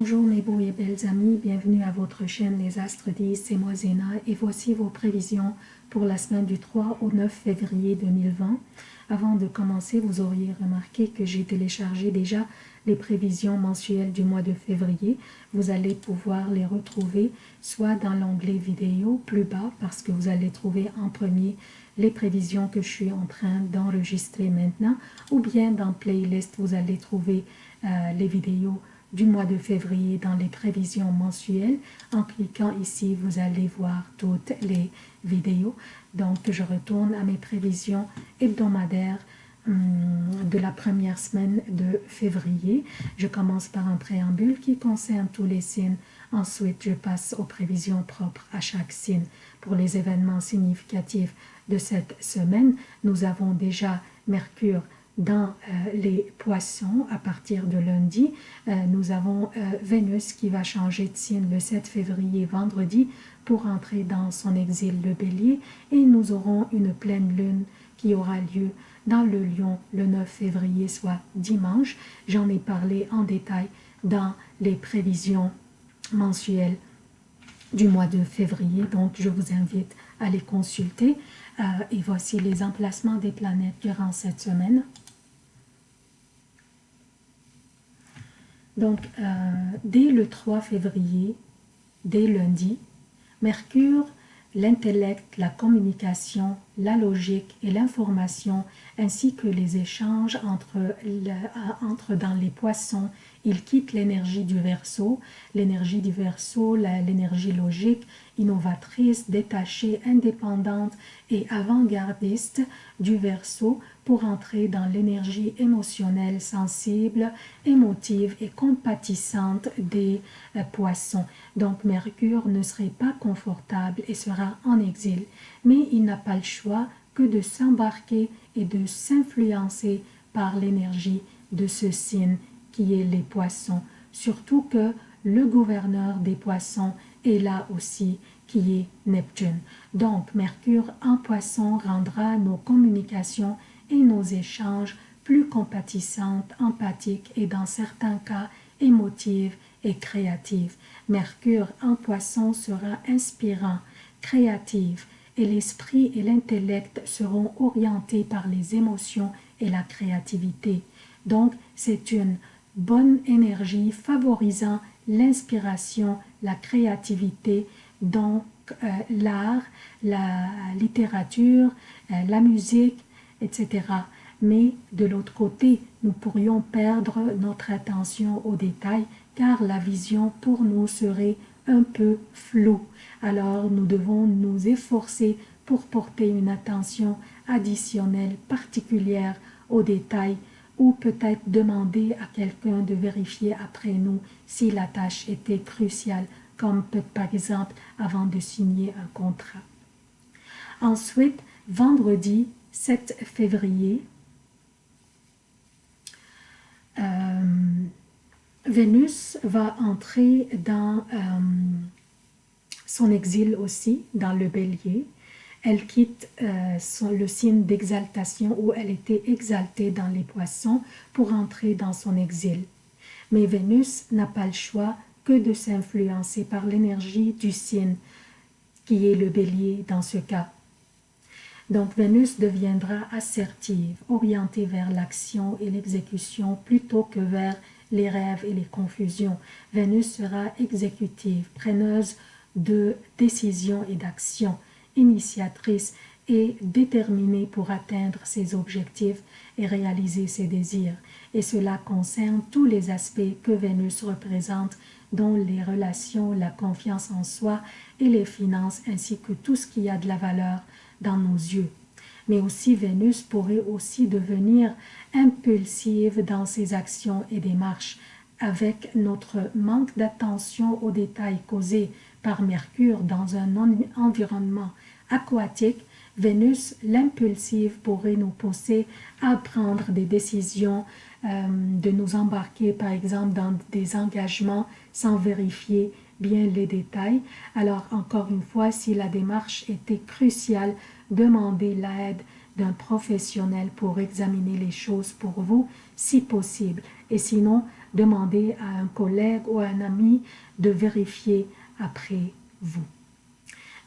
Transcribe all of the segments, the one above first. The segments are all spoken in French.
Bonjour mes beaux et belles amis, bienvenue à votre chaîne Les Astres 10, c'est moi Zéna et voici vos prévisions pour la semaine du 3 au 9 février 2020. Avant de commencer, vous auriez remarqué que j'ai téléchargé déjà les prévisions mensuelles du mois de février. Vous allez pouvoir les retrouver soit dans l'onglet vidéo plus bas parce que vous allez trouver en premier les prévisions que je suis en train d'enregistrer maintenant ou bien dans playlist vous allez trouver euh, les vidéos du mois de février dans les prévisions mensuelles. En cliquant ici, vous allez voir toutes les vidéos. Donc, je retourne à mes prévisions hebdomadaires hum, de la première semaine de février. Je commence par un préambule qui concerne tous les signes. Ensuite, je passe aux prévisions propres à chaque signe. Pour les événements significatifs de cette semaine, nous avons déjà Mercure dans euh, les poissons à partir de lundi. Euh, nous avons euh, Vénus qui va changer de signe le 7 février vendredi pour entrer dans son exil le bélier et nous aurons une pleine lune qui aura lieu dans le lion le 9 février soit dimanche. J'en ai parlé en détail dans les prévisions mensuelles du mois de février donc je vous invite à les consulter et voici les emplacements des planètes durant cette semaine. Donc, euh, dès le 3 février, dès lundi, Mercure, l'intellect, la communication, la logique et l'information, ainsi que les échanges entre, entre dans les poissons, il quitte l'énergie du verso, l'énergie du verso, l'énergie logique, innovatrice, détachée, indépendante et avant-gardiste du verso pour entrer dans l'énergie émotionnelle, sensible, émotive et compatissante des euh, poissons. Donc Mercure ne serait pas confortable et sera en exil, mais il n'a pas le choix que de s'embarquer et de s'influencer par l'énergie de ce signe qui est les poissons, surtout que le gouverneur des poissons est là aussi qui est Neptune. Donc Mercure en poisson rendra nos communications et nos échanges plus compatissantes, empathiques et dans certains cas émotives et créatives. Mercure en poisson sera inspirant, créatif et l'esprit et l'intellect seront orientés par les émotions et la créativité. Donc, c'est une bonne énergie favorisant l'inspiration, la créativité, donc euh, l'art, la littérature, euh, la musique, etc. Mais de l'autre côté, nous pourrions perdre notre attention aux détails car la vision pour nous serait un peu floue. Alors nous devons nous efforcer pour porter une attention additionnelle particulière aux détails ou peut-être demander à quelqu'un de vérifier après nous si la tâche était cruciale, comme par exemple avant de signer un contrat. Ensuite, vendredi, 7 février, euh, Vénus va entrer dans euh, son exil aussi, dans le bélier. Elle quitte euh, le signe d'exaltation où elle était exaltée dans les poissons pour entrer dans son exil. Mais Vénus n'a pas le choix que de s'influencer par l'énergie du signe qui est le bélier dans ce cas. Donc Vénus deviendra assertive, orientée vers l'action et l'exécution plutôt que vers les rêves et les confusions. Vénus sera exécutive, preneuse de décisions et d'actions, initiatrice et déterminée pour atteindre ses objectifs et réaliser ses désirs. Et cela concerne tous les aspects que Vénus représente, dont les relations, la confiance en soi et les finances, ainsi que tout ce qui a de la valeur dans nos yeux. Mais aussi Vénus pourrait aussi devenir impulsive dans ses actions et démarches avec notre manque d'attention aux détails causés par Mercure dans un environnement aquatique, Vénus, l'impulsive, pourrait nous pousser à prendre des décisions, euh, de nous embarquer par exemple dans des engagements sans vérifier bien les détails. Alors encore une fois, si la démarche était cruciale, demandez l'aide d'un professionnel pour examiner les choses pour vous, si possible. Et sinon, demandez à un collègue ou à un ami de vérifier après vous.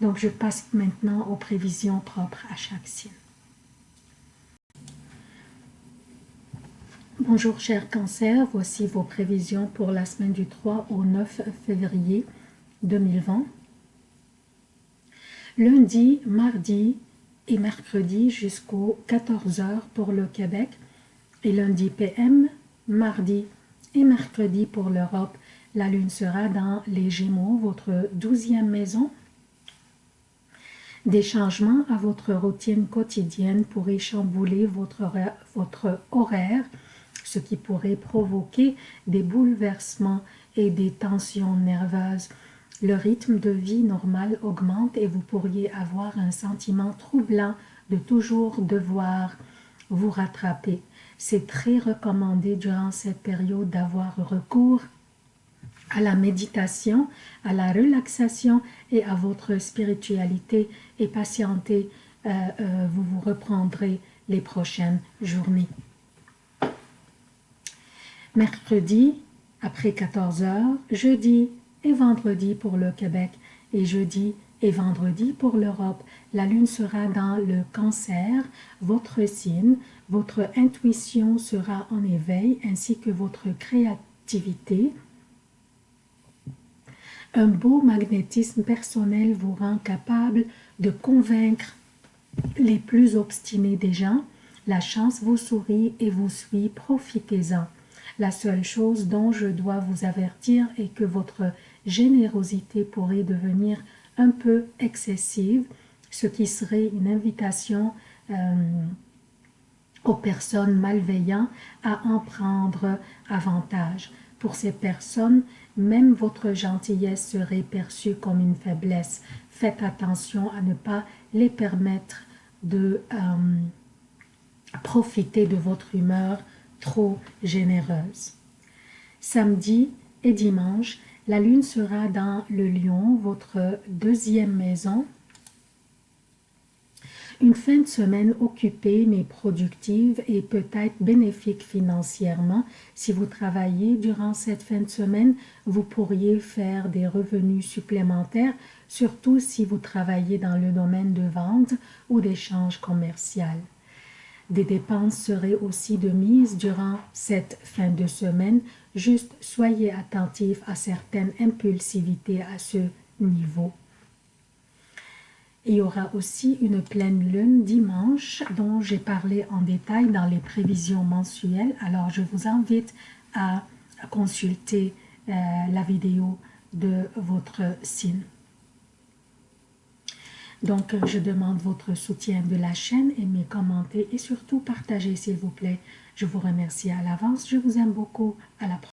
Donc, je passe maintenant aux prévisions propres à chaque signe. Bonjour cher cancer, voici vos prévisions pour la semaine du 3 au 9 février 2020. Lundi, mardi et mercredi jusqu'aux 14h pour le Québec et lundi PM, mardi et mercredi pour l'Europe. La lune sera dans les Gémeaux, votre douzième maison. Des changements à votre routine quotidienne pourraient chambouler votre votre horaire ce qui pourrait provoquer des bouleversements et des tensions nerveuses. Le rythme de vie normal augmente et vous pourriez avoir un sentiment troublant de toujours devoir vous rattraper. C'est très recommandé durant cette période d'avoir recours à la méditation, à la relaxation et à votre spiritualité et patientez, euh, euh, vous vous reprendrez les prochaines journées mercredi après 14 heures, jeudi et vendredi pour le Québec et jeudi et vendredi pour l'Europe. La lune sera dans le cancer, votre signe, votre intuition sera en éveil ainsi que votre créativité. Un beau magnétisme personnel vous rend capable de convaincre les plus obstinés des gens. La chance vous sourit et vous suit, profitez-en. La seule chose dont je dois vous avertir est que votre générosité pourrait devenir un peu excessive, ce qui serait une invitation euh, aux personnes malveillantes à en prendre avantage. Pour ces personnes, même votre gentillesse serait perçue comme une faiblesse. Faites attention à ne pas les permettre de euh, profiter de votre humeur trop généreuse. Samedi et dimanche, la lune sera dans le lion, votre deuxième maison. Une fin de semaine occupée mais productive et peut-être bénéfique financièrement. Si vous travaillez durant cette fin de semaine, vous pourriez faire des revenus supplémentaires, surtout si vous travaillez dans le domaine de vente ou d'échange commercial. Des dépenses seraient aussi de mise durant cette fin de semaine. Juste soyez attentif à certaines impulsivités à ce niveau. Il y aura aussi une pleine lune dimanche dont j'ai parlé en détail dans les prévisions mensuelles. Alors je vous invite à consulter euh, la vidéo de votre signe. Donc, je demande votre soutien de la chaîne, aimez, commentez et surtout partagez s'il vous plaît. Je vous remercie à l'avance, je vous aime beaucoup, à la prochaine.